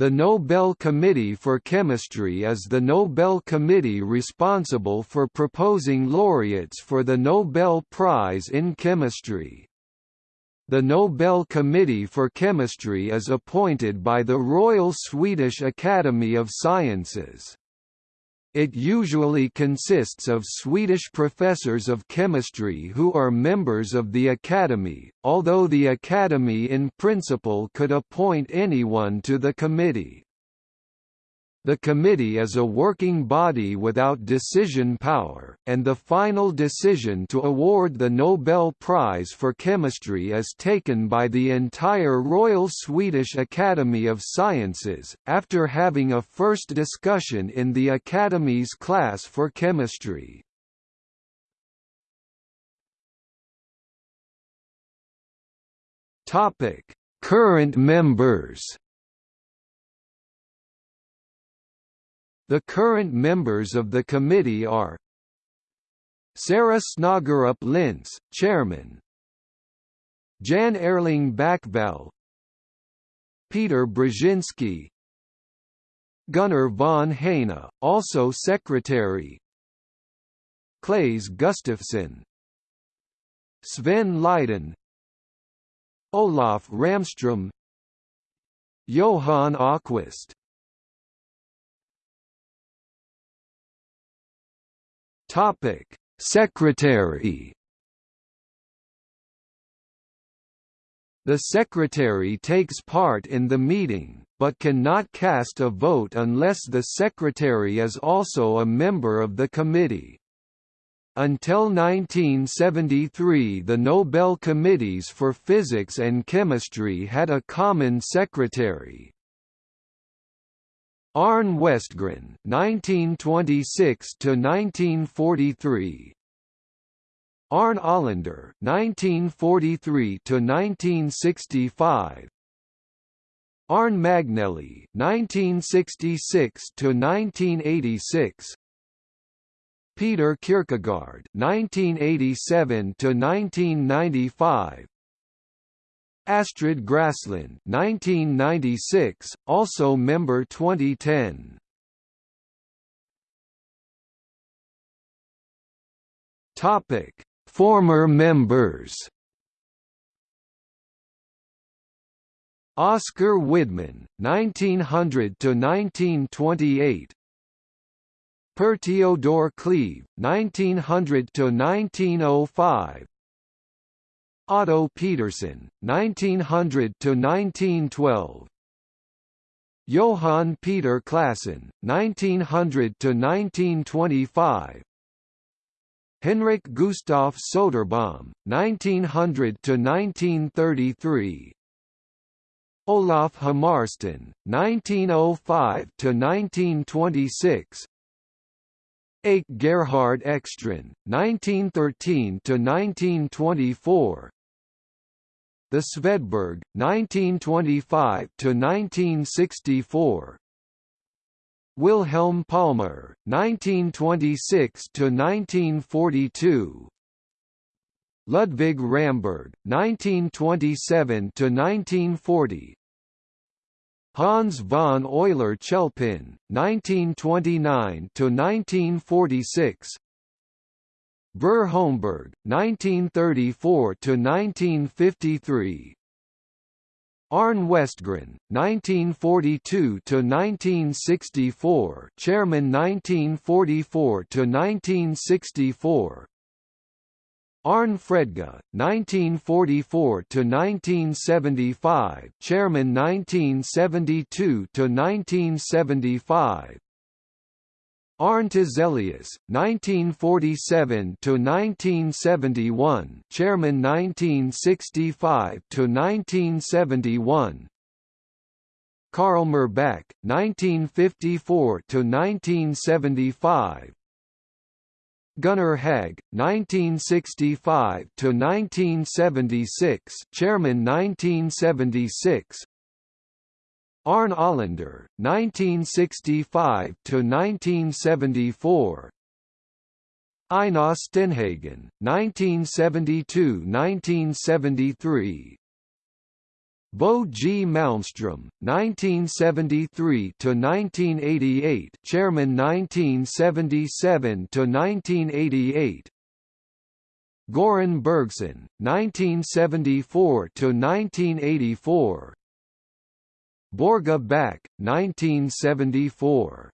The Nobel Committee for Chemistry is the Nobel Committee responsible for proposing laureates for the Nobel Prize in Chemistry. The Nobel Committee for Chemistry is appointed by the Royal Swedish Academy of Sciences. It usually consists of Swedish professors of chemistry who are members of the Academy, although the Academy in principle could appoint anyone to the committee. The committee is a working body without decision power, and the final decision to award the Nobel Prize for Chemistry is taken by the entire Royal Swedish Academy of Sciences, after having a first discussion in the Academy's class for chemistry. Current members The current members of the committee are Sara Snogerup Linse, Chairman. Jan Erling Backvall Peter Brzezinski. Gunnar von Heijne, also Secretary. Claes Gustafsson. Sven Lidin Olof Ramström. Johan Åqvist Topic: Secretary. The secretary takes part in the meeting, but cannot cast a vote unless the secretary is also a member of the committee. Until 1973 the Nobel Committees for Physics and Chemistry had a common secretary, Arne Westgren (1926–1943), Arne Olander (1943–1965), Arne Magnelli (1966–1986), Peter Kierkegaard (1987–1995). Astrid Graslund 1996, also member 2010. Topic: Former members. Oscar Widman, 1900 to 1928. Per Theodore Cleve, 1900 to 1905. Otto Peterson, 1900 to 1912. Johann Peter Classen, 1900–1925 Henrik Gustaf Soderbaum, 1900 to 1933. Olof Hammarsten, 1905–1926 Ake Gerhard Ekstrand, 1913–1924 the Svedberg, 1925–1964 Wilhelm Palmer, 1926–1942 Ludwig Ramberg, 1927–1940 Hans von Euler Chelpin, 1929–1946 Bror Holmberg, 1934–1953 Arne Westgren, 1942–1964 Chairman 1944–1964 Arne Fredga, 1944–1975 Chairman 1972–1975 Arne Tiselius, 1947–1971 Chairman 1965 to 1971. Karl Myrbäck, 1954 to 1975. Gunnar Hägg, 1965–1976 Chairman 1976 Arne Olander, 1965–1974 Einar Stenhagen, 1972–1973 Bo G. Malmstrom, 1973 to 1988, Chairman 1977 to 1988. Goran Bergson, 1974 to 1984. Børge Bak, 1974.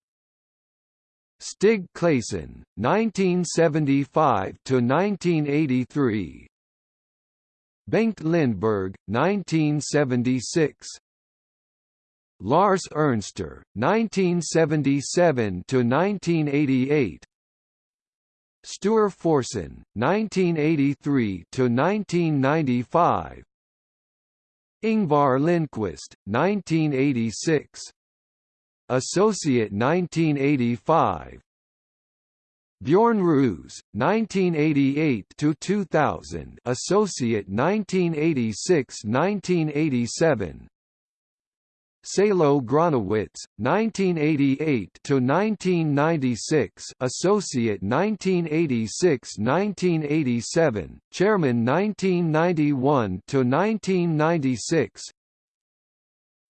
Stig Claesson, 1975 to 1983. Bengt Lindberg, 1976. Lars Ernster, 1977 to 1988. Sture Forsen, 1983 to 1995. Ingvar Lindquist, 1986. Associate 1985. Bjorn Roos, 1988 to 2000, Associate 1986-1987. Salo Gronowitz, 1988 to 1996, Associate 1986-1987, Chairman 1991 to 1996.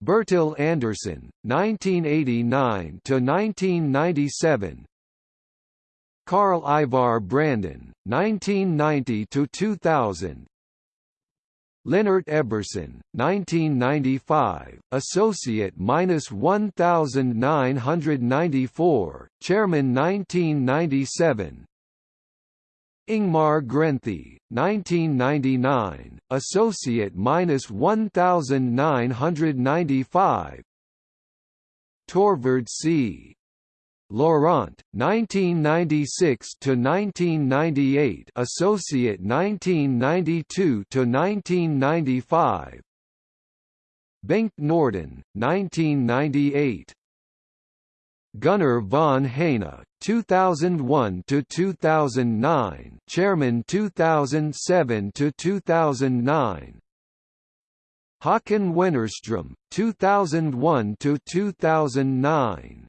Bertil Andersson, 1989 to 1997. Carl Ivar Brändén, 1990 to 2000. Lennart Eberson, 1995, Associate minus 1994, Chairman 1997. Ingmar Grenthe, 1999, Associate minus 1995. Torvald C. Laurent, 1996 to 1998, Associate 1992 to 1995. Bengt Norden, 1998. Gunnar von Heijne, 2001 to 2009, Chairman 2007 to 2009. Håkan Wennerström, 2001 to 2009.